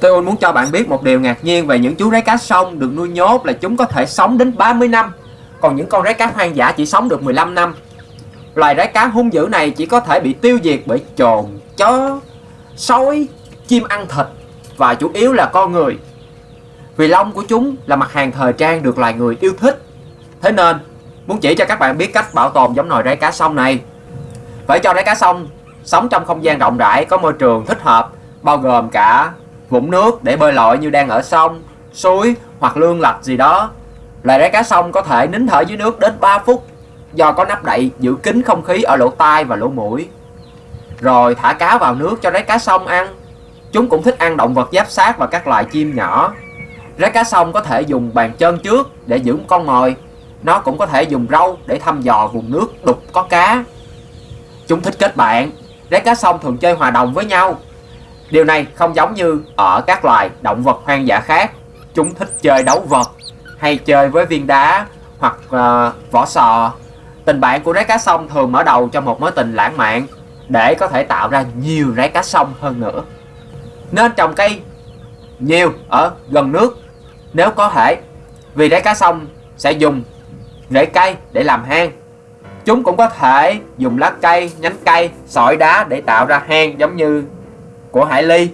Tôi muốn cho bạn biết một điều ngạc nhiên về những chú rái cá sông được nuôi nhốt là chúng có thể sống đến 30 năm. Còn những con rái cá hoang dã chỉ sống được 15 năm. Loài rái cá hung dữ này chỉ có thể bị tiêu diệt bởi trồn, chó, sói, chim ăn thịt và chủ yếu là con người. Vì lông của chúng là mặt hàng thời trang được loài người yêu thích. Thế nên muốn chỉ cho các bạn biết cách bảo tồn giống nòi rái cá sông này Phải cho rái cá sông sống trong không gian rộng rãi có môi trường thích hợp bao gồm cả vũng nước để bơi lội như đang ở sông, suối hoặc lương lạch gì đó. Loài rái cá sông có thể nín thở dưới nước đến 3 phút do có nắp đậy giữ kín không khí ở lỗ tai và lỗ mũi. Rồi thả cá vào nước cho rái cá sông ăn. Chúng cũng thích ăn động vật giáp sát và các loài chim nhỏ. Rái cá sông có thể dùng bàn chân trước để giữ con mồi. Nó cũng có thể dùng râu để thăm dò vùng nước đục có cá. Chúng thích kết bạn. Rái cá sông thường chơi hòa đồng với nhau Điều này không giống như ở các loài động vật hoang dã khác. Chúng thích chơi đấu vật hay chơi với viên đá hoặc uh, vỏ sò. Tình bạn của rái cá sông thường mở đầu cho một mối tình lãng mạn để có thể tạo ra nhiều rái cá sông hơn nữa. Nên trồng cây nhiều ở gần nước nếu có thể vì rái cá sông sẽ dùng rễ cây để làm hang. Chúng cũng có thể dùng lá cây, nhánh cây, sỏi đá để tạo ra hang giống như của Hải Ly.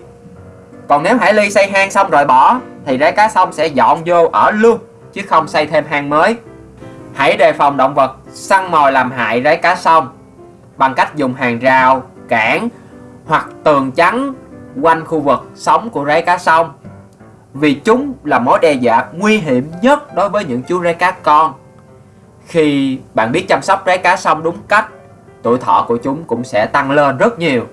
Còn nếu Hải Ly xây hang xong rồi bỏ Thì rái cá sông sẽ dọn vô ở luôn Chứ không xây thêm hang mới. Hãy đề phòng động vật săn mồi làm hại rái cá sông Bằng cách dùng hàng rào, cản hoặc tường trắng quanh khu vực sống của rái cá sông Vì chúng là mối đe dọa nguy hiểm nhất đối với những chú rái cá con. Khi bạn biết chăm sóc rái cá sông đúng cách Tuổi thọ của chúng cũng sẽ tăng lên rất nhiều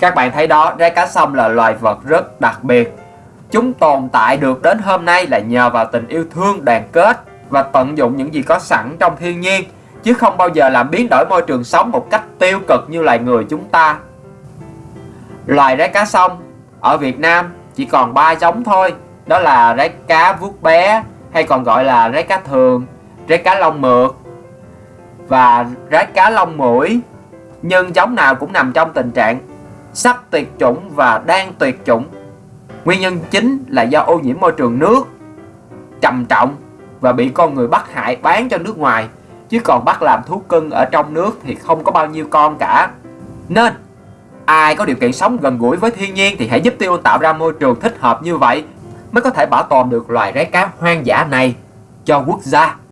các bạn thấy đó, rái cá sông là loài vật rất đặc biệt. Chúng tồn tại được đến hôm nay là nhờ vào tình yêu thương, đoàn kết và tận dụng những gì có sẵn trong thiên nhiên, chứ không bao giờ làm biến đổi môi trường sống một cách tiêu cực như loài người chúng ta. Loài rái cá sông ở Việt Nam chỉ còn 3 giống thôi, đó là rái cá vuốt bé hay còn gọi là rái cá thường, rái cá lông mượt và rái cá lông mũi. Nhưng giống nào cũng nằm trong tình trạng sắp tuyệt chủng và đang tuyệt chủng. Nguyên nhân chính là do ô nhiễm môi trường nước trầm trọng và bị con người bắt hại bán cho nước ngoài, chứ còn bắt làm thú cưng ở trong nước thì không có bao nhiêu con cả. Nên, ai có điều kiện sống gần gũi với thiên nhiên thì hãy giúp tiêu tạo ra môi trường thích hợp như vậy mới có thể bảo tồn được loài rái cá hoang dã này cho quốc gia.